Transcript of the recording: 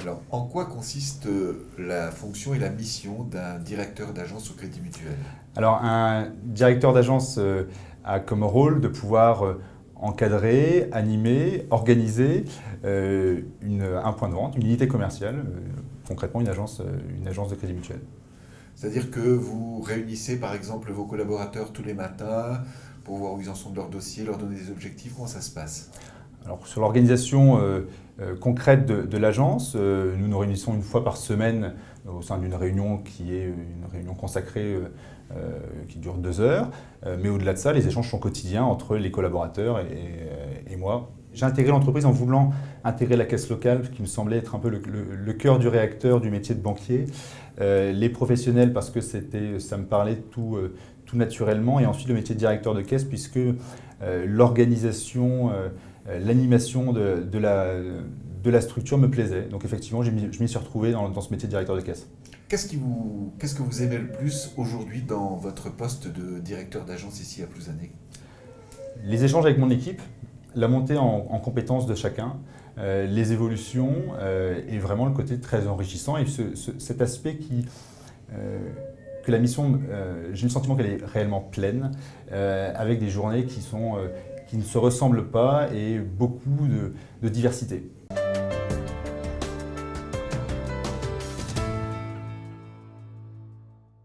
Alors, en quoi consiste euh, la fonction et la mission d'un directeur d'agence au Crédit Mutuel? Alors, un directeur d'agence euh, a comme rôle de pouvoir euh, encadrer, animer, organiser un point de vente, une unité commerciale, concrètement une agence, une agence de crédit mutuel. C'est-à-dire que vous réunissez par exemple vos collaborateurs tous les matins, pour voir où ils en sont de leur dossier, leur donner des objectifs, comment ça se passe? Alors, sur l'organisation euh, euh, concrète de, l'agence, euh, nous nous réunissons une fois par semaine au sein d'une réunion qui est une réunion consacrée qui dure deux heures. mais au-delà de ça, les échanges sont quotidiens entre les collaborateurs et, moi. J'ai intégré l'entreprise en voulant intégrer la caisse locale, qui me semblait être un peu le, cœur du réacteur du métier de banquier. les professionnels, parce que ça me parlait tout, tout naturellement. Et ensuite, le métier de directeur de caisse, puisque l'organisation euh, l'animation de, de, la, de, la, structure me plaisait. Donc effectivement, je m'y suis retrouvé dans, dans, ce métier de directeur de caisse. Qu'est-ce que vous aimez le plus aujourd'hui dans votre poste de directeur d'agence ici à Plouzané? Les échanges avec mon équipe, la montée en, en compétences de chacun, euh, les évolutions euh, et vraiment le côté très enrichissant et ce, cet aspect qui, euh, que la mission, j'ai le sentiment qu'elle est réellement pleine, avec des journées qui sont qui ne se ressemblent pas et beaucoup de, diversité.